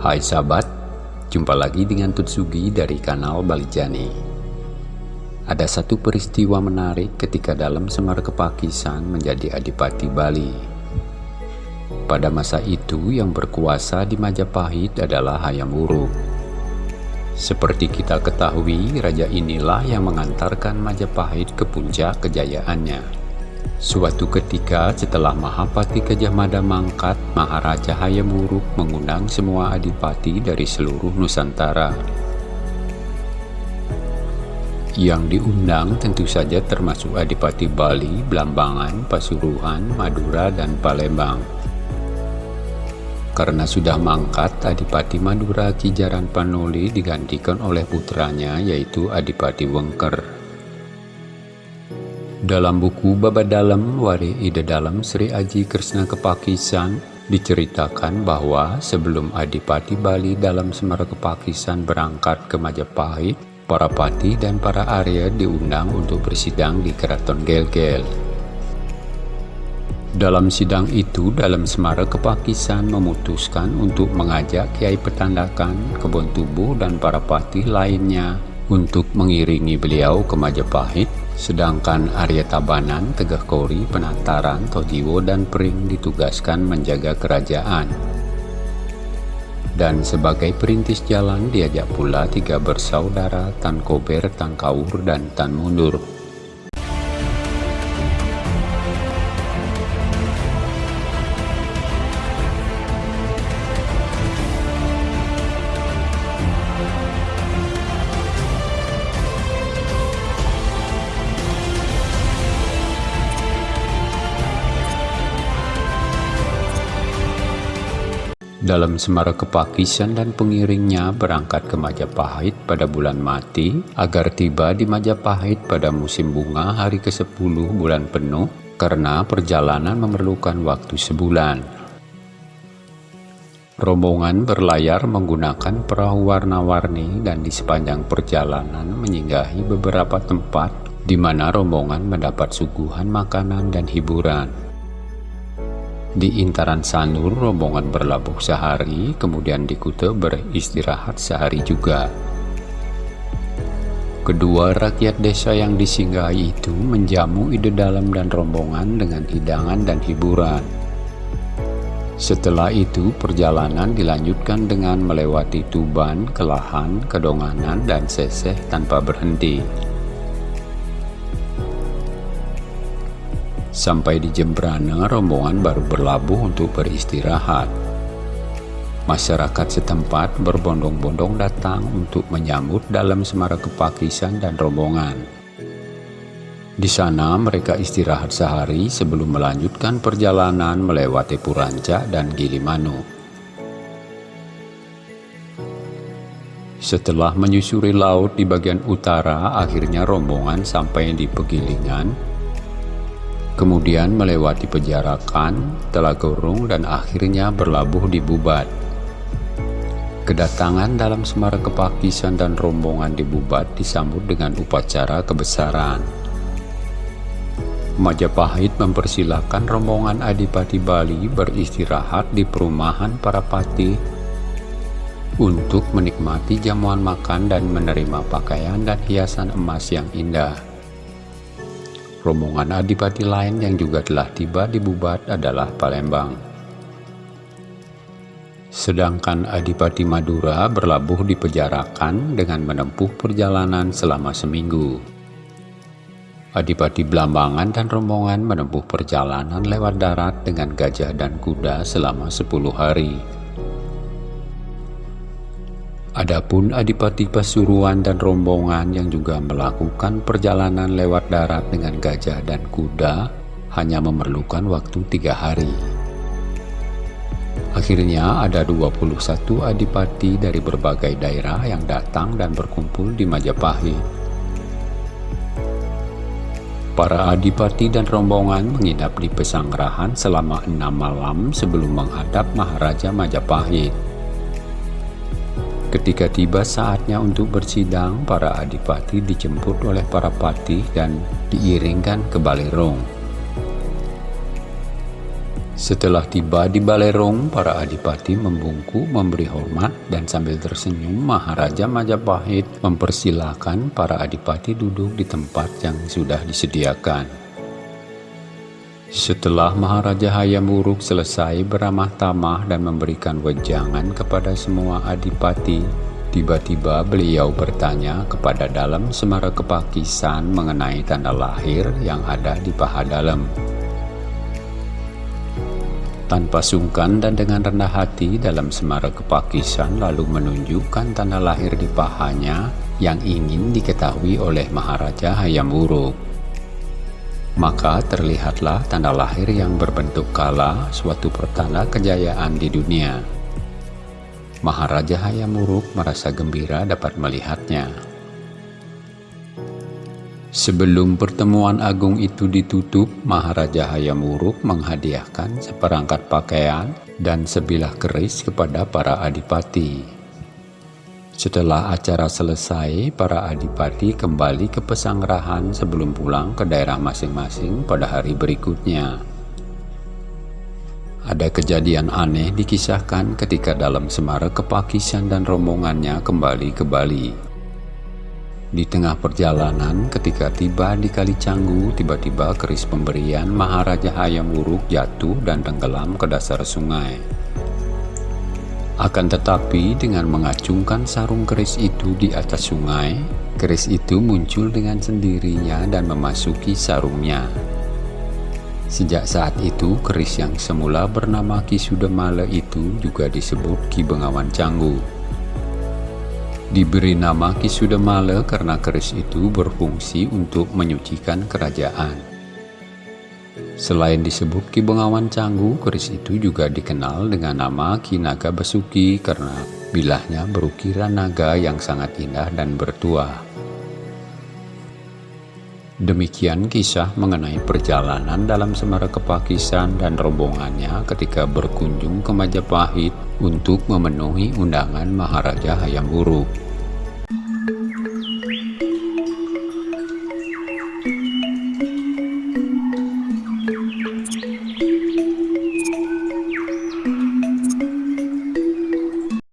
Hai sahabat, jumpa lagi dengan Tutsugi dari kanal Balijani. Ada satu peristiwa menarik ketika dalam Semar Kepakisan menjadi Adipati Bali. Pada masa itu yang berkuasa di Majapahit adalah Hayam Wuruk. Seperti kita ketahui, raja inilah yang mengantarkan Majapahit ke puncak kejayaannya. Suatu ketika setelah Mahapati Gajah Mada mangkat, Maharaja Hayam Wuruk mengundang semua adipati dari seluruh Nusantara. Yang diundang tentu saja termasuk Adipati Bali, Blambangan, Pasuruan, Madura, dan Palembang. Karena sudah mangkat, Adipati Madura Kijaran Panoli digantikan oleh putranya yaitu Adipati Wengker. Dalam buku Baba Dalam Wari Ida Dalam Sri Aji Krishna Kepakisan diceritakan bahwa sebelum Adipati Bali dalam Semara Kepakisan berangkat ke Majapahit, para pati dan para Arya diundang untuk bersidang di Keraton Gelgel. Dalam sidang itu, dalam Semara Kepakisan memutuskan untuk mengajak Kiai Petandakan, Kebon Tubuh, dan para pati lainnya untuk mengiringi beliau ke Majapahit Sedangkan Arya Tabanan, Tegah Kori, Penataran, Tojiwo, dan Pring ditugaskan menjaga kerajaan. Dan sebagai perintis jalan diajak pula tiga bersaudara Tan Kober, Tan Kaur, dan Tan Mundur. Dalam Semara Kepakisan dan pengiringnya berangkat ke Majapahit pada bulan mati agar tiba di Majapahit pada musim bunga hari ke-10 bulan penuh karena perjalanan memerlukan waktu sebulan. Rombongan berlayar menggunakan perahu warna-warni dan di sepanjang perjalanan menyinggahi beberapa tempat di mana rombongan mendapat suguhan makanan dan hiburan. Di Intaran Sanur, rombongan berlabuh sehari, kemudian di Kute beristirahat sehari juga. Kedua rakyat desa yang disinggahi itu menjamu ide dalam dan rombongan dengan hidangan dan hiburan. Setelah itu, perjalanan dilanjutkan dengan melewati Tuban, Kelahan, Kedonganan, dan Seseh tanpa berhenti. Sampai di Jembrana, rombongan baru berlabuh untuk beristirahat. Masyarakat setempat berbondong-bondong datang untuk menyambut dalam semara kepakisan dan rombongan. Di sana mereka istirahat sehari sebelum melanjutkan perjalanan melewati Puranca dan Gilimanu. Setelah menyusuri laut di bagian utara, akhirnya rombongan sampai di Pegilingan, kemudian melewati Pejarakan, Telagorung, dan akhirnya berlabuh di Bubat. Kedatangan dalam Semara Kepakisan dan rombongan di Bubat disambut dengan upacara kebesaran. Majapahit mempersilahkan rombongan Adipati Bali beristirahat di perumahan para pati untuk menikmati jamuan makan dan menerima pakaian dan hiasan emas yang indah. Rombongan adipati lain yang juga telah tiba di Bubat adalah Palembang. Sedangkan Adipati Madura berlabuh di Pejarakan dengan menempuh perjalanan selama seminggu. Adipati Blambangan dan rombongan menempuh perjalanan lewat darat dengan gajah dan kuda selama 10 hari. Adapun Adipati Pasuruan dan rombongan yang juga melakukan perjalanan lewat darat dengan gajah dan kuda hanya memerlukan waktu tiga hari. Akhirnya ada 21 adipati dari berbagai daerah yang datang dan berkumpul di Majapahit. Para adipati dan rombongan menginap di Pesanggerahan selama enam malam sebelum menghadap Maharaja Majapahit. Ketika tiba saatnya untuk bersidang, para adipati dijemput oleh para patih dan diiringkan ke Balerong. Setelah tiba di Balerong, para adipati membungku, memberi hormat, dan sambil tersenyum, Maharaja Majapahit mempersilahkan para adipati duduk di tempat yang sudah disediakan. Setelah Maharaja Hayam Wuruk selesai beramah tamah dan memberikan wejangan kepada semua adipati, tiba-tiba beliau bertanya kepada dalam Semara Kepakisan mengenai tanda lahir yang ada di paha dalam. Tanpa sungkan dan dengan rendah hati dalam semara kepakisan lalu menunjukkan tanda lahir di pahanya yang ingin diketahui oleh Maharaja Hayam Wuruk. Maka terlihatlah tanda lahir yang berbentuk kala suatu pertanda kejayaan di dunia. Maharaja Hayam Wuruk merasa gembira dapat melihatnya. Sebelum pertemuan agung itu ditutup, Maharaja Hayam Wuruk menghadiahkan seperangkat pakaian dan sebilah keris kepada para adipati. Setelah acara selesai, para adipati kembali ke pesanggerahan sebelum pulang ke daerah masing-masing pada hari berikutnya. Ada kejadian aneh dikisahkan ketika dalam Semara Kepakisan dan rombongannya kembali ke Bali. Di tengah perjalanan, ketika tiba di Kali Canggu, tiba-tiba keris pemberian Maharaja Hayam Wuruk jatuh dan tenggelam ke dasar sungai. Akan tetapi, dengan mengacungkan sarung keris itu di atas sungai, keris itu muncul dengan sendirinya dan memasuki sarungnya. Sejak saat itu, keris yang semula bernama Ki Sudemale itu juga disebut Ki Bengawan Canggu. Diberi nama Kisudamala karena keris itu berfungsi untuk menyucikan kerajaan. Selain disebut Ki Bengawan Canggu, keris itu juga dikenal dengan nama Ki Naga Basuki karena bilahnya berukiran naga yang sangat indah dan bertuah. Demikian kisah mengenai perjalanan dalam Semara Kepakisan dan rombongannya ketika berkunjung ke Majapahit untuk memenuhi undangan Maharaja Hayam Wuruk.